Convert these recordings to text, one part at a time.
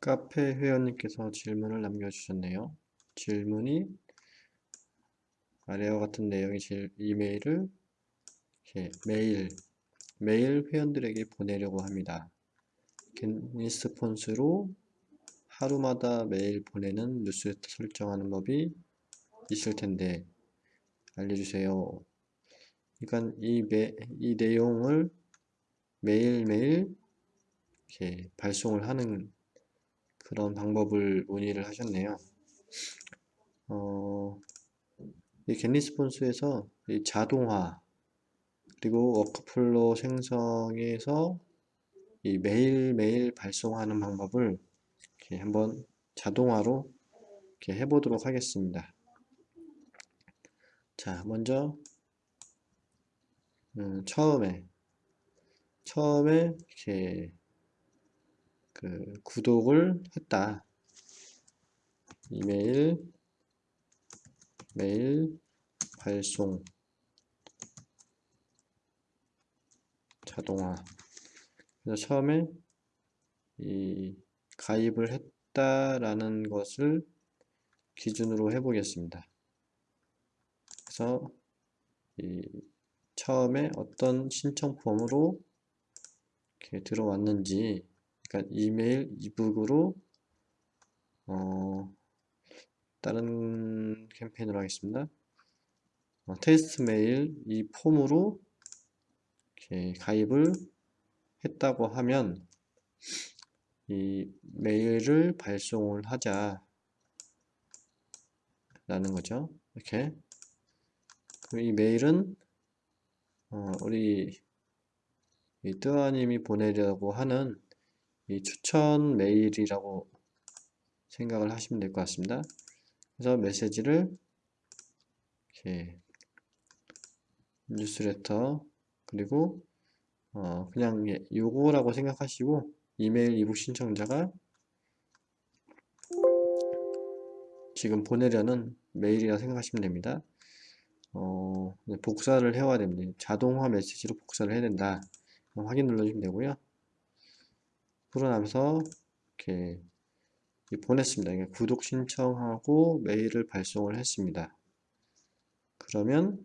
카페 회원님께서 질문을 남겨주셨네요. 질문이 아래와 같은 내용의 질, 이메일을 메일, 메일 회원들에게 보내려고 합니다. 겟리스폰스로 하루마다 메일 보내는 뉴스레터 설정하는 법이 있을 텐데 알려주세요. 그러니까 이, 매, 이 내용을 매일매일 발송을 하는 그런 방법을 문의를 하셨네요. 어, 이 겟리스폰스에서 이 자동화 그리고 워크플로 생성에서 이 매일매일 발송하는 방법을 이렇게 한번 자동화로 이렇게 해보도록 하겠습니다. 자, 먼저 음, 처음에 처음에 이렇게 그 구독을 했다. 이메일 메일 발송 자동화 그래서 처음에 이 가입을 했다라는 것을 기준으로 해 보겠습니다. 그래서 이 처음에 어떤 신청 폼으로 이렇게 들어왔는지 그러니까 이메일 이북으로 어, 다른 캠페인으로 하겠습니다. 어, 테스트 메일 이 폼으로 이렇게 가입을 했다고 하면 이 메일을 발송을 하자 라는 거죠. 이렇게 이 메일은 어, 우리 이 뜨아님이 보내려고 하는 이 추천 메일이라고 생각을 하시면 될 것 같습니다. 그래서 메시지를 이렇게 뉴스레터 그리고 어 그냥 요거라고 생각하시고 이메일 이북 신청자가 지금 보내려는 메일이라 생각하시면 됩니다. 어, 복사를 해와야 됩니다. 자동화 메시지로 복사를 해야 된다. 확인 눌러주시면 되고요. 풀어나면서 이렇게 보냈습니다. 구독 신청하고 메일을 발송을 했습니다. 그러면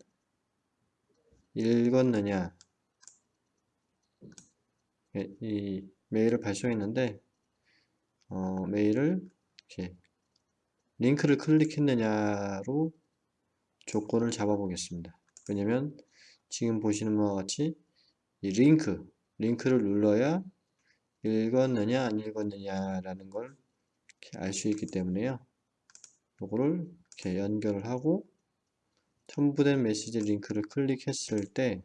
읽었느냐 예, 이 메일을 발송했는데 어, 메일을 이렇게 링크를 클릭했느냐로 조건을 잡아 보겠습니다. 왜냐면 지금 보시는 바와 같이 이 링크 링크를 눌러야 읽었느냐 안 읽었느냐 라는 걸 알 수 있기 때문에요. 요거를 이렇게 연결을 하고 첨부된 메시지 링크를 클릭했을 때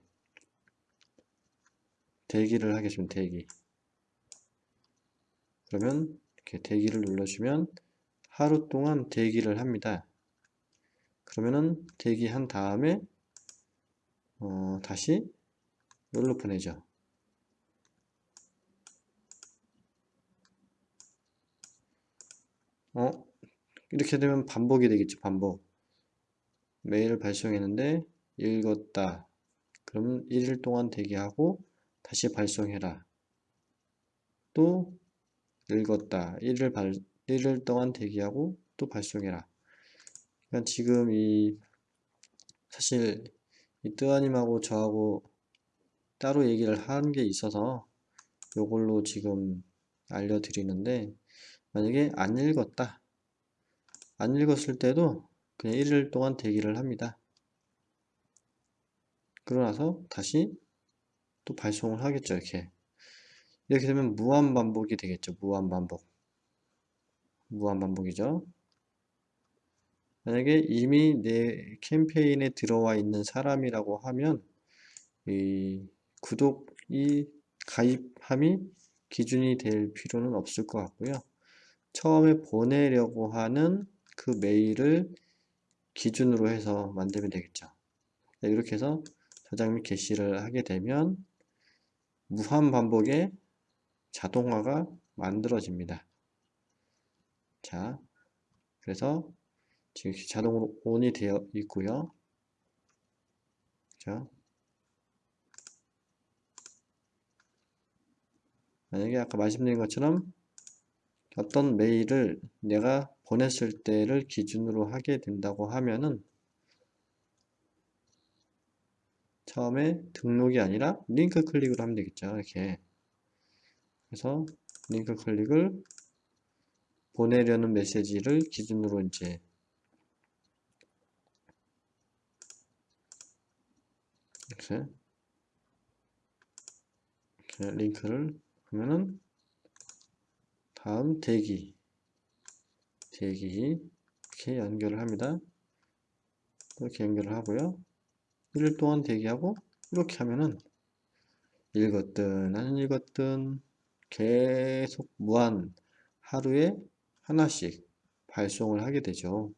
대기를 하겠습니다 대기. 그러면 이렇게 대기를 눌러주면 하루 동안 대기를 합니다. 그러면은 대기한 다음에 어, 다시 여기로 보내죠 어? 이렇게 되면 반복이 되겠죠 반복. 메일을 발송했는데 읽었다. 그러면 1일 동안 대기하고 다시 발송해라. 또 읽었다. 1일, 발, 1일 동안 대기하고 또 발송해라. 그러니까 지금 이 사실 이 뜨아님하고 저하고 따로 얘기를 한 게 있어서 이걸로 지금 알려드리는데 만약에 안 읽었다 안 읽었을 때도 그냥 1일 동안 대기를 합니다. 그러나서 다시 또 발송을 하겠죠 이렇게. 이렇게 되면 무한반복이 되겠죠 무한반복. 무한반복이죠. 만약에 이미 내 캠페인에 들어와 있는 사람이라고 하면 이 구독이 가입함이 기준이 될 필요는 없을 것 같고요 처음에 보내려고 하는 그 메일을 기준으로 해서 만들면 되겠죠. 네, 이렇게 해서 저장 및 게시를 하게 되면 무한 반복의 자동화가 만들어집니다. 자, 그래서 지금 자동으로 ON이 되어 있고요. 자, 만약에 아까 말씀드린 것처럼 어떤 메일을 내가 보냈을 때를 기준으로 하게 된다고 하면은 처음에 등록이 아니라 링크 클릭을 하면 되겠죠. 이렇게. 그래서 링크 클릭을 보내려는 메시지를 기준으로 이제 이렇게, 링크를 하면은 다음 대기 대기 이렇게 연결을 합니다. 이렇게 연결을 하고요. 1일 동안 대기하고 이렇게 하면은 읽었든 안 읽었든 계속 무한 하루에 하나씩 발송을 하게 되죠.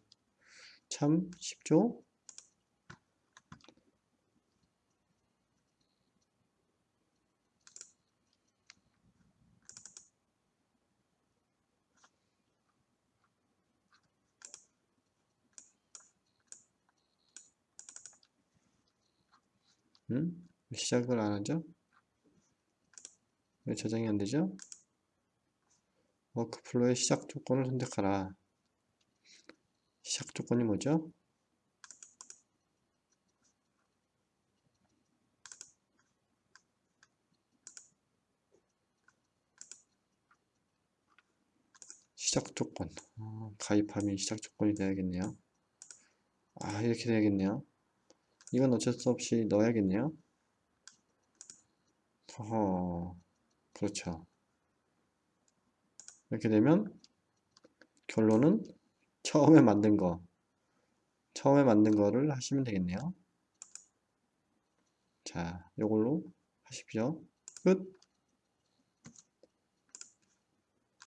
참 쉽죠? 음? 시작을 안 하죠? 왜 저장이 안 되죠? workflow의 시작 조건을 선택하라. 시작 조건이 뭐죠? 시작 조건. 어, 가입하면 시작 조건이 돼야겠네요. 아, 이렇게 돼야겠네요. 이건 어쩔 수 없이 넣어야겠네요. 허허, 그렇죠. 이렇게 되면 결론은 처음에 만든 거, 처음에 만든 거를 하시면 되겠네요. 자, 이걸로 하십시오. 끝.